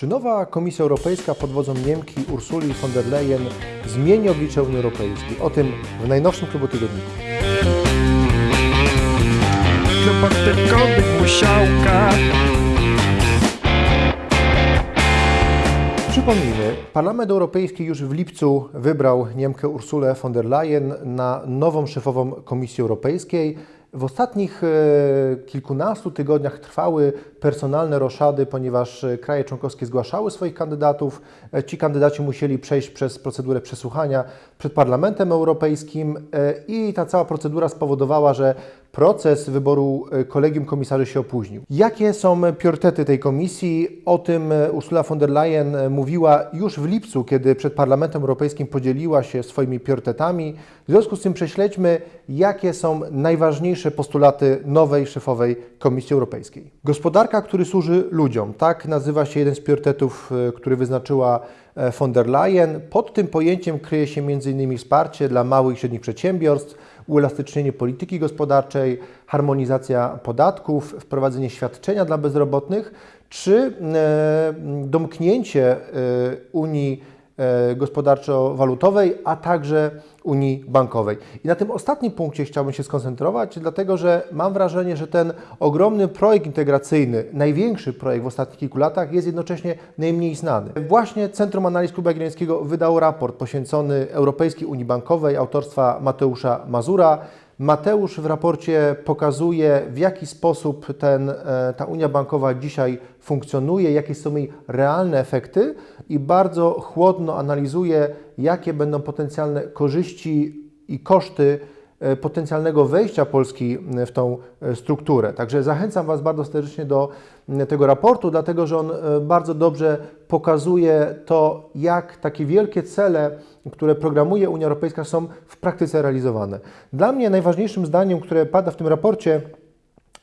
Czy nowa Komisja Europejska pod wodzą Niemki Ursuli von der Leyen zmieni oblicze Unii Europejskiej? O tym w najnowszym klubu tygodniku. Klub odtynkowych musiałka Przypomnijmy, Parlament Europejski już w lipcu wybrał Niemkę Ursulę von der Leyen na nową szefową Komisji Europejskiej. W ostatnich e, kilkunastu tygodniach trwały personalne roszady, ponieważ e, kraje członkowskie zgłaszały swoich kandydatów. E, Ci kandydaci musieli przejść przez procedurę przesłuchania przed Parlamentem Europejskim i ta cała procedura spowodowała, że proces wyboru e, kolegium komisarzy się opóźnił. Jakie są priorytety tej komisji? O tym e, Ursula von der Leyen e, mówiła już w lipcu, kiedy przed Parlamentem Europejskim podzieliła się swoimi priorytetami. W związku z tym prześledźmy, jakie są najważniejsze postulaty nowej szefowej Komisji Europejskiej. Gospodarka, który służy ludziom. Tak nazywa się jeden z priorytetów, który wyznaczyła von der Leyen. Pod tym pojęciem kryje się m.in. wsparcie dla małych i średnich przedsiębiorstw, uelastycznienie polityki gospodarczej, harmonizacja podatków, wprowadzenie świadczenia dla bezrobotnych, czy e, domknięcie e, Unii e, gospodarczo-walutowej, a także Unii Bankowej. I na tym ostatnim punkcie chciałbym się skoncentrować, dlatego że mam wrażenie, że ten ogromny projekt integracyjny, największy projekt w ostatnich kilku latach, jest jednocześnie najmniej znany. Właśnie Centrum Analiz Klubu Jagiellońskiego wydało raport poświęcony Europejskiej Unii Bankowej autorstwa Mateusza Mazura. Mateusz w raporcie pokazuje, w jaki sposób ten, e, ta Unia Bankowa dzisiaj funkcjonuje, jakie są jej realne efekty i bardzo chłodno analizuje, jakie będą potencjalne korzyści i koszty potencjalnego wejścia Polski w tą e, strukturę. Także zachęcam Was bardzo serdecznie do tego raportu, dlatego że on e, bardzo dobrze pokazuje to, jak takie wielkie cele, które programuje Unia Europejska, są w praktyce realizowane. Dla mnie najważniejszym zdaniem, które pada w tym raporcie,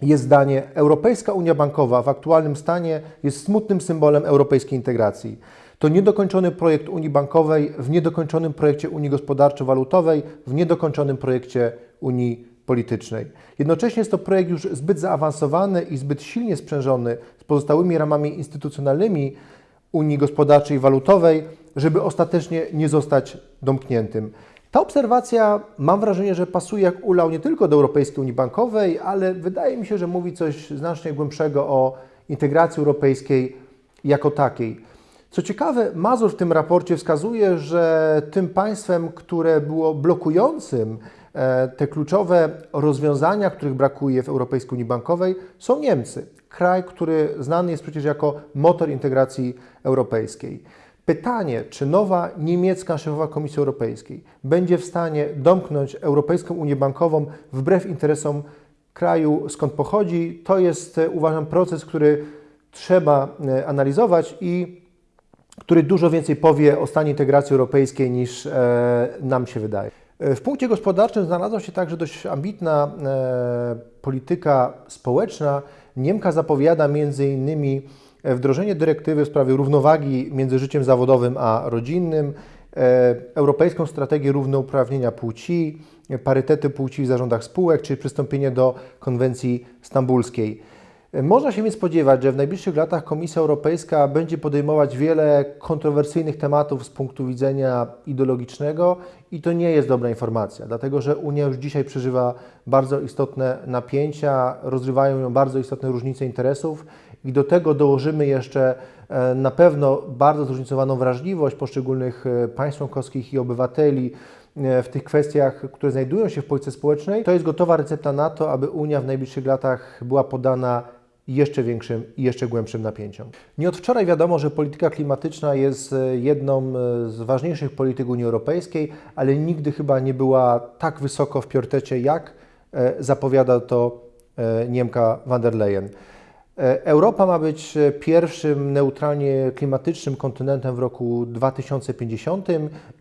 jest zdanie: Europejska Unia Bankowa w aktualnym stanie jest smutnym symbolem europejskiej integracji. To niedokończony projekt Unii Bankowej w niedokończonym projekcie Unii Gospodarczo-Walutowej, w niedokończonym projekcie Unii Politycznej. Jednocześnie jest to projekt już zbyt zaawansowany i zbyt silnie sprzężony z pozostałymi ramami instytucjonalnymi Unii Gospodarczej i Walutowej, żeby ostatecznie nie zostać domkniętym. Ta obserwacja, mam wrażenie, że pasuje jak ulał nie tylko do Europejskiej Unii Bankowej, ale wydaje mi się, że mówi coś znacznie głębszego o integracji europejskiej jako takiej. Co ciekawe, Mazur w tym raporcie wskazuje, że tym państwem, które było blokującym e, te kluczowe rozwiązania, których brakuje w Europejskiej Unii Bankowej, są Niemcy. Kraj, który znany jest przecież jako motor integracji europejskiej. Pytanie, czy nowa niemiecka szefowa Komisji Europejskiej będzie w stanie domknąć Europejską Unię Bankową wbrew interesom kraju, skąd pochodzi, to jest, e, uważam, proces, który trzeba e, analizować i który dużo więcej powie o stanie integracji europejskiej niż e, nam się wydaje. E, W punkcie gospodarczym znalazła się także dość ambitna e, polityka społeczna. Niemka zapowiada e, wdrożenie dyrektywy w sprawie równowagi między życiem zawodowym a rodzinnym, europejską strategię równouprawnienia płci, parytety płci w zarządach spółek, czy przystąpienie do konwencji stambulskiej. Można się więc spodziewać, że w najbliższych latach Komisja Europejska będzie podejmować wiele kontrowersyjnych tematów z punktu widzenia ideologicznego i to nie jest dobra informacja, dlatego że Unia już dzisiaj przeżywa bardzo istotne napięcia, rozrywają ją bardzo istotne różnice interesów i do tego dołożymy jeszcze e, na pewno bardzo zróżnicowaną wrażliwość poszczególnych e, państw członkowskich i obywateli e, w tych kwestiach, które znajdują się w polityce społecznej. To jest gotowa recepta na to, aby Unia w najbliższych latach była podana jeszcze większym i jeszcze głębszym napięciom. Nie od wczoraj wiadomo, że polityka klimatyczna jest e, jedną e, z ważniejszych polityk Unii Europejskiej, ale nigdy chyba nie była tak wysoko w priorytecie, jak e, zapowiada to Niemka van der Leyen. Europa ma być pierwszym neutralnie klimatycznym kontynentem w roku 2050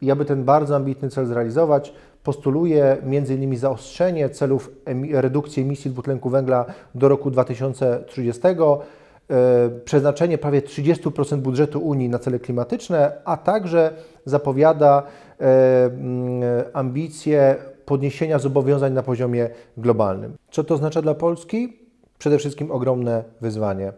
i aby ten bardzo ambitny cel zrealizować, postuluje m.in. zaostrzenie celów redukcji emisji dwutlenku węgla do roku 2030, e, przeznaczenie prawie 30% budżetu Unii na cele klimatyczne, a także zapowiada e, mm, ambicje podniesienia zobowiązań na poziomie globalnym. Co to oznacza dla Polski? Przede wszystkim ogromne wyzwanie.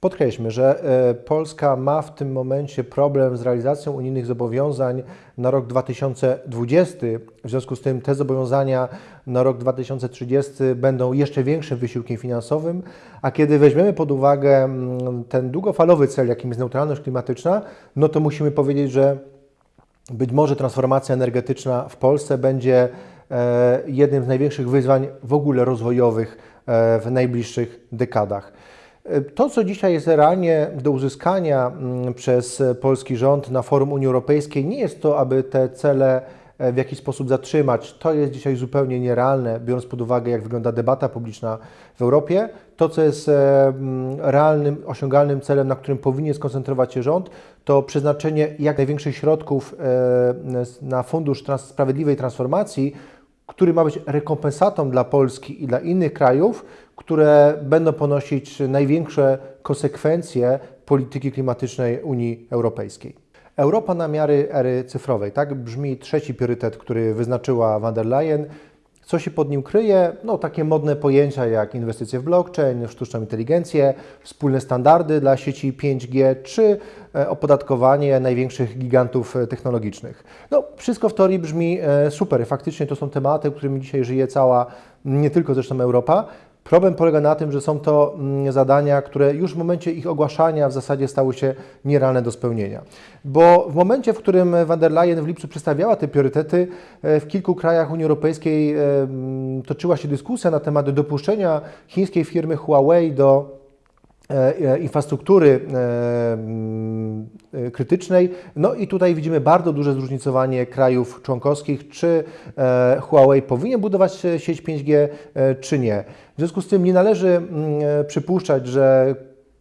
Podkreślmy, że e, Polska ma w tym momencie problem z realizacją unijnych zobowiązań na rok 2020. W związku z tym te zobowiązania na rok 2030 będą jeszcze większym wysiłkiem finansowym, a kiedy weźmiemy pod uwagę ten długofalowy cel, jakim jest neutralność klimatyczna, no to musimy powiedzieć, że być może transformacja energetyczna w Polsce będzie e, jednym z największych wyzwań w ogóle rozwojowych e, w najbliższych dekadach. To, co dzisiaj jest realnie do uzyskania mm, przez polski rząd na forum Unii Europejskiej, nie jest to, aby te cele e, w jakiś sposób zatrzymać. To jest dzisiaj zupełnie nierealne, biorąc pod uwagę, jak wygląda debata publiczna w Europie. To, co jest e, realnym, osiągalnym celem, na którym powinien skoncentrować się rząd, to przeznaczenie jak największych środków e, na Fundusz Sprawiedliwej Transformacji, który ma być rekompensatą dla Polski i dla innych krajów, które będą ponosić największe konsekwencje polityki klimatycznej Unii Europejskiej. Europa na miary ery cyfrowej. Tak brzmi trzeci priorytet, który wyznaczyła van der Leyen. Co się pod nim kryje? No, takie modne pojęcia jak inwestycje w blockchain, w sztuczną inteligencję, wspólne standardy dla sieci 5G czy e, opodatkowanie największych gigantów e, technologicznych. No, wszystko w teorii brzmi e, super. Faktycznie to są tematy, którymi dzisiaj żyje cała, nie tylko zresztą Europa. Problem polega na tym, że są to mm, zadania, które już w momencie ich ogłaszania w zasadzie stały się nierealne do spełnienia. Bo w momencie, w którym van der Leyen w lipcu przedstawiała te priorytety, e, w kilku krajach Unii Europejskiej e, toczyła się dyskusja na temat dopuszczenia chińskiej firmy Huawei do infrastruktury e, mm, e, krytycznej. No i tutaj widzimy bardzo duże zróżnicowanie krajów członkowskich, czy e, Huawei powinien budować e, sieć 5G, e, czy nie. W związku z tym nie należy e, przypuszczać, że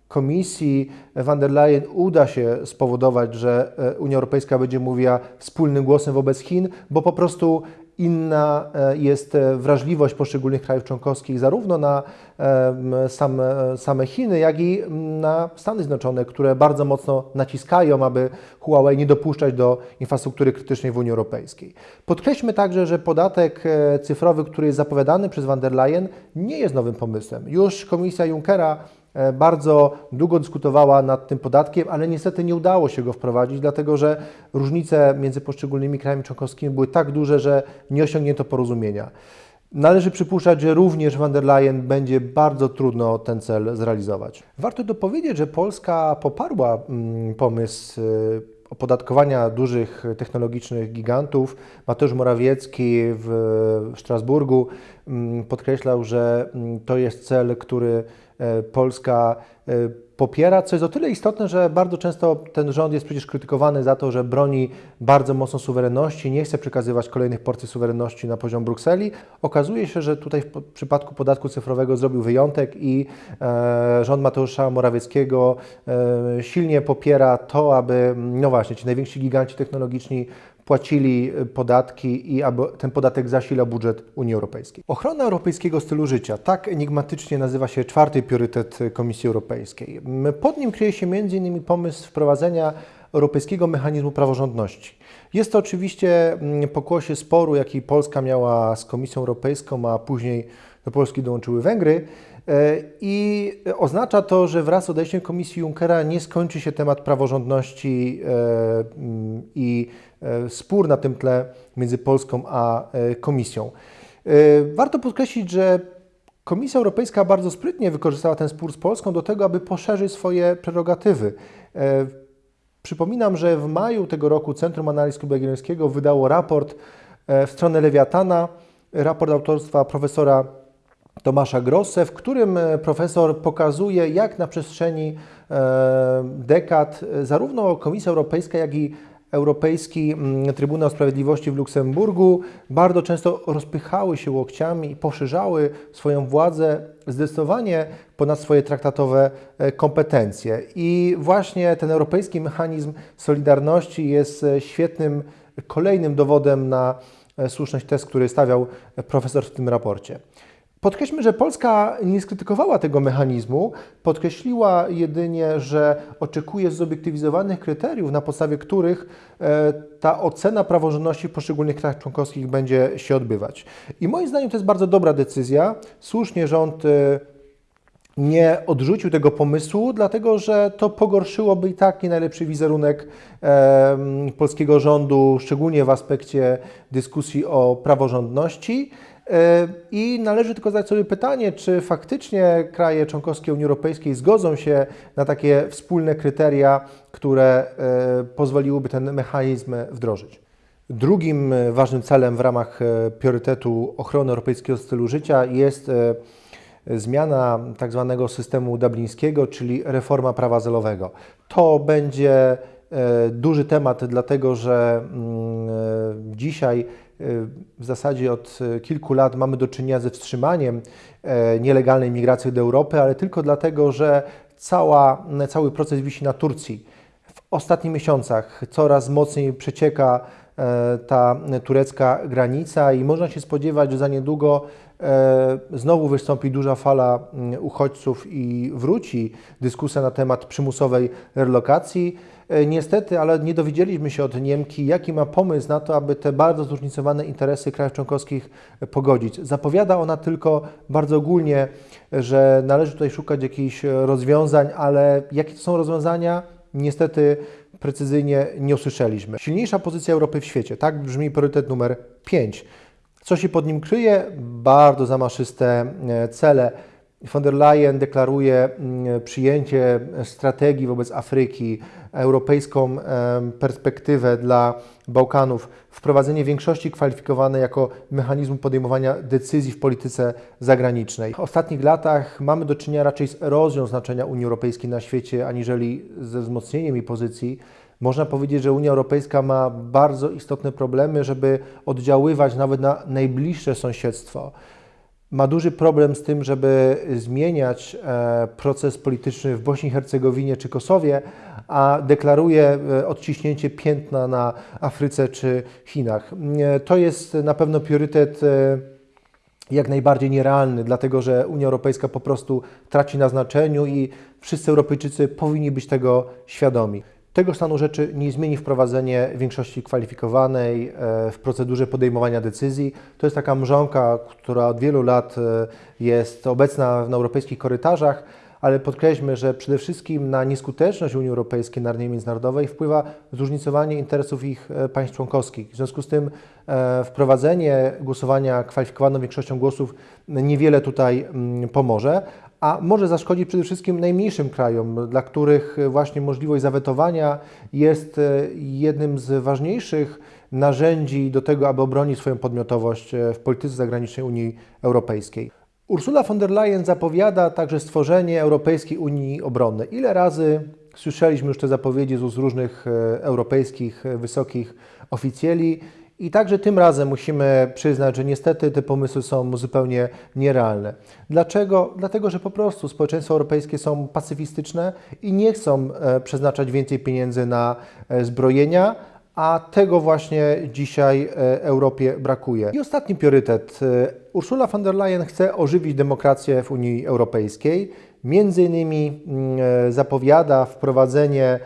Komisji van der Leyen uda się spowodować, że e, Unia Europejska będzie mówiła wspólnym głosem wobec Chin, bo po prostu inna e, jest e, wrażliwość poszczególnych krajów członkowskich zarówno na same, same Chiny, jak i na Stany Zjednoczone, które bardzo mocno naciskają, aby Huawei nie dopuszczać do infrastruktury krytycznej w Unii Europejskiej. Podkreślmy także, że podatek e, cyfrowy, który jest zapowiadany przez van der Leyen, nie jest nowym pomysłem. Już komisja Junckera bardzo długo dyskutowała nad tym podatkiem, ale niestety nie udało się go wprowadzić, dlatego że różnice między poszczególnymi krajami członkowskimi były tak duże, że nie osiągnięto porozumienia. Należy przypuszczać, że również van der Leyen będzie bardzo trudno ten cel zrealizować. Warto dopowiedzieć, że Polska poparła mm, pomysł y, opodatkowania dużych technologicznych gigantów. Mateusz Morawiecki w Strasburgu podkreślał, że mm, to jest cel, który e, Polska e, popiera, co jest o tyle istotne, że bardzo często ten rząd jest przecież krytykowany za to, że broni bardzo mocno suwerenności, nie chce przekazywać kolejnych porcji suwerenności na poziom Brukseli. Okazuje się, że tutaj w przypadku podatku cyfrowego zrobił wyjątek i e, rząd Mateusza Morawieckiego silnie popiera to, aby, no właśnie, ci najwięksi giganci technologiczni płacili podatki i ten podatek zasilał budżet Unii Europejskiej. Ochrona europejskiego stylu życia, tak enigmatycznie nazywa się czwarty priorytet Komisji Europejskiej. Pod nim kryje się m.in. pomysł wprowadzenia Europejskiego Mechanizmu Praworządności. Jest to oczywiście pokłosie sporu, jaki Polska miała z Komisją Europejską, a później do Polski dołączyły Węgry. E, I oznacza to, że wraz z odejściem Komisji Junckera nie skończy się temat praworządności e, mm, i e, spór na tym tle między Polską a Komisją. Warto podkreślić, że Komisja Europejska bardzo sprytnie wykorzystała ten spór z Polską do tego, aby poszerzyć swoje prerogatywy. Przypominam, że w maju tego roku Centrum Analiz Klubu wydało raport w stronę Lewiatana, raport autorstwa profesora Tomasza Grosse, w którym e, profesor pokazuje, jak na przestrzeni e, dekad e, zarówno Komisja Europejska, jak i Europejski mm, Trybunał Sprawiedliwości w Luksemburgu bardzo często rozpychały się łokciami i poszerzały swoją władzę zdecydowanie ponad swoje traktatowe kompetencje. I właśnie ten europejski mechanizm solidarności jest świetnym kolejnym dowodem na słuszność tez, który stawiał profesor w tym raporcie. Podkreślmy, że Polska nie skrytykowała tego mechanizmu, podkreśliła jedynie, że oczekuje zobiektywizowanych kryteriów, na podstawie których e, ta ocena praworządności w poszczególnych krajach członkowskich będzie się odbywać. I moim zdaniem to jest bardzo dobra decyzja. Słusznie rząd e, nie odrzucił tego pomysłu, dlatego że to pogorszyłoby i tak nie najlepszy wizerunek e, polskiego rządu, szczególnie w aspekcie dyskusji o praworządności. E, I należy tylko zadać sobie pytanie, czy faktycznie kraje członkowskie Unii Europejskiej zgodzą się na takie wspólne kryteria, które e, pozwoliłyby ten mechanizm wdrożyć. Drugim e, ważnym celem w ramach priorytetu ochrony europejskiego stylu życia jest zmiana tak zwanego systemu dublińskiego, czyli reforma prawa azylowego. To będzie duży temat, dlatego że mm, dzisiaj e, w zasadzie od e, kilku lat mamy do czynienia ze wstrzymaniem e, nielegalnej migracji do Europy, ale tylko dlatego, że cała, cały proces wisi na Turcji. W ostatnich miesiącach coraz mocniej przecieka e, ta turecka granica i można się spodziewać, że za niedługo e, znowu wystąpi duża fala uchodźców i wróci dyskusja na temat przymusowej relokacji. E, Niestety, ale nie dowiedzieliśmy się od Niemki, jaki ma pomysł na to, aby te bardzo zróżnicowane interesy krajów członkowskich e, pogodzić. Zapowiada ona tylko bardzo ogólnie, że należy tutaj szukać jakichś e, rozwiązań, ale jakie to są rozwiązania? Niestety precyzyjnie nie usłyszeliśmy. Silniejsza pozycja Europy w świecie, tak brzmi priorytet numer 5. Co się pod nim kryje? Bardzo zamaszyste e, cele. Von der Leyen deklaruje mm, przyjęcie strategii wobec Afryki, europejską perspektywę dla Bałkanów, wprowadzenie większości kwalifikowanej jako mechanizmu podejmowania decyzji w polityce zagranicznej. W ostatnich latach mamy do czynienia raczej z erozją znaczenia Unii Europejskiej na świecie, aniżeli ze wzmocnieniem jej pozycji. Można powiedzieć, że Unia Europejska ma bardzo istotne problemy, żeby oddziaływać nawet na najbliższe sąsiedztwo ma duży problem z tym, żeby zmieniać e, proces polityczny w Bośni i Hercegowinie czy Kosowie, a deklaruje e, odciśnięcie piętna na Afryce czy Chinach. E, To jest na pewno priorytet jak najbardziej nierealny, dlatego że Unia Europejska po prostu traci na znaczeniu i wszyscy Europejczycy powinni być tego świadomi. Tego stanu rzeczy nie zmieni wprowadzenie większości kwalifikowanej e, w procedurze podejmowania decyzji. To jest taka mrzonka, która od wielu lat e, jest obecna na europejskich korytarzach, ale podkreślmy, że przede wszystkim na nieskuteczność Unii Europejskiej na arenie międzynarodowej wpływa zróżnicowanie interesów ich e, państw członkowskich. W związku z tym wprowadzenie głosowania kwalifikowaną większością głosów niewiele tutaj mm, pomoże, a może zaszkodzić przede wszystkim najmniejszym krajom, dla których właśnie możliwość zawetowania jest e, jednym z ważniejszych narzędzi do tego, aby obronić swoją podmiotowość e, w polityce zagranicznej Unii Europejskiej. Ursula von der Leyen zapowiada także stworzenie Europejskiej Unii Obronnej. Ile razy słyszeliśmy już te zapowiedzi z różnych e, europejskich wysokich oficjeli i także tym razem musimy przyznać, że niestety te pomysły są zupełnie nierealne. Dlaczego? Dlatego, że po prostu społeczeństwa europejskie są pacyfistyczne i nie chcą e, przeznaczać więcej pieniędzy na e, zbrojenia, a tego właśnie dzisiaj e, Europie brakuje. I ostatni priorytet. Ursula von der Leyen chce ożywić demokrację w Unii Europejskiej. Między innymi mm, zapowiada wprowadzenie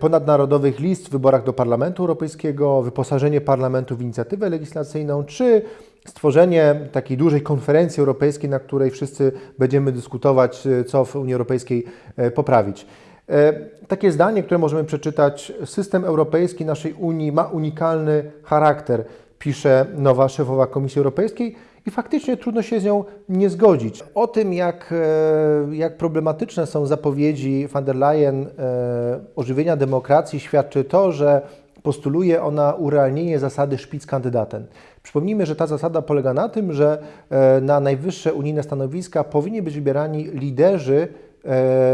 ponadnarodowych list w wyborach do Parlamentu Europejskiego, wyposażenie parlamentu w inicjatywę legislacyjną, czy stworzenie takiej dużej konferencji europejskiej, na której wszyscy będziemy dyskutować, e, co w Unii Europejskiej e, poprawić. E, Takie zdanie, które możemy przeczytać: System europejski naszej Unii ma unikalny charakter, pisze nowa szefowa Komisji Europejskiej. I faktycznie trudno się z nią nie zgodzić. O tym, jak, e, jak problematyczne są zapowiedzi von der Leyen e, ożywienia demokracji, świadczy to, że postuluje ona urealnienie zasady Spitzenkandidaten. Przypomnijmy, że ta zasada polega na tym, że e, na najwyższe unijne stanowiska powinni być wybierani liderzy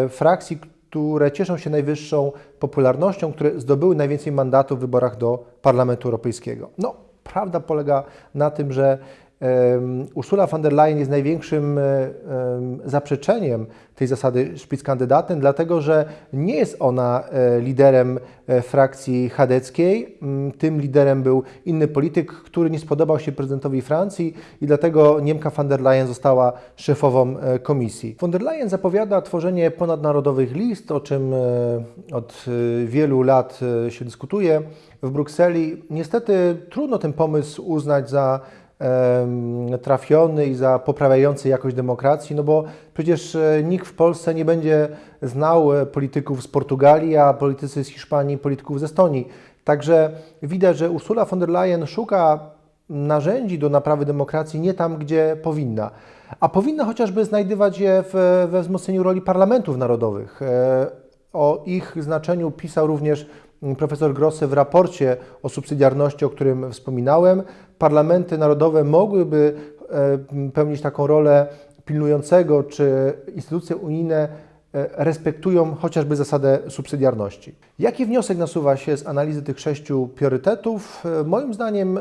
frakcji, które cieszą się najwyższą popularnością, które zdobyły najwięcej mandatów w wyborach do Parlamentu Europejskiego. No, prawda polega na tym, że Ursula von der Leyen jest największym e, em, zaprzeczeniem tej zasady Spitzenkandidaten, dlatego że nie jest ona e, liderem e, frakcji chadeckiej. Mm, Tym liderem był inny polityk, który nie spodobał się prezydentowi Francji i dlatego Niemka von der Leyen została szefową komisji. Von der Leyen zapowiada tworzenie ponadnarodowych list, o czym od wielu lat się dyskutuje w Brukseli. Niestety trudno ten pomysł uznać za trafiony i za poprawiający jakość demokracji, no bo przecież e, nikt w Polsce nie będzie znał e, polityków z Portugalii, a politycy z Hiszpanii, polityków z Estonii. Także widać, że Ursula von der Leyen szuka narzędzi do naprawy demokracji nie tam, gdzie powinna. A powinna chociażby znajdywać je w, we wzmocnieniu roli parlamentów narodowych. E, O ich znaczeniu pisał również profesor Grosse w raporcie o subsydiarności, o którym wspominałem. Parlamenty narodowe mogłyby e, pełnić taką rolę pilnującego, czy instytucje unijne e, respektują chociażby zasadę subsydiarności. Jaki wniosek nasuwa się z analizy tych sześciu priorytetów? E, Moim zdaniem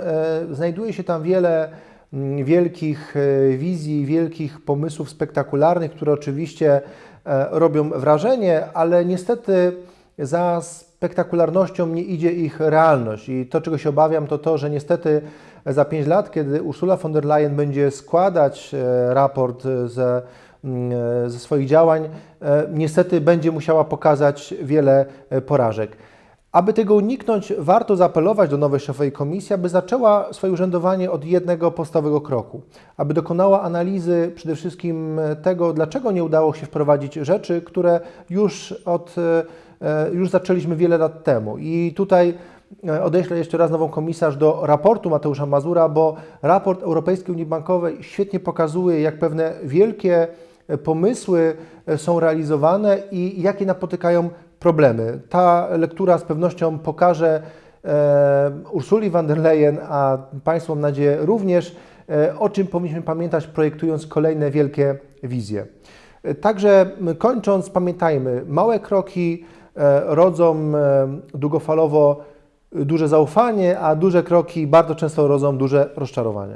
znajduje się tam wiele wielkich wizji, wielkich pomysłów spektakularnych, które oczywiście robią wrażenie, ale niestety za spektakularnością nie idzie ich realność. I to, czego się obawiam, to to, że niestety za pięć lat, kiedy Ursula von der Leyen będzie składać e, raport ze, mm, e, ze swoich działań, e, niestety będzie musiała pokazać wiele porażek. Aby tego uniknąć, warto zaapelować do nowej szefowej komisji, aby zaczęła swoje urzędowanie od jednego podstawowego kroku, aby dokonała analizy przede wszystkim tego, dlaczego nie udało się wprowadzić rzeczy, które już, od, już zaczęliśmy wiele lat temu. I tutaj e, odeślę jeszcze raz nową komisarz do raportu Mateusza Mazura, bo raport Europejskiej Unii Bankowej świetnie pokazuje, jak pewne wielkie e, pomysły e, są realizowane i jakie napotykają problemy. Ta lektura z pewnością pokaże e, Ursuli von der Leyen, a Państwu mam nadzieję również, e, o czym powinniśmy pamiętać, projektując kolejne wielkie wizje. E, Także kończąc, pamiętajmy, małe kroki e, rodzą e, długofalowo duże zaufanie, a duże kroki bardzo często rodzą duże rozczarowanie.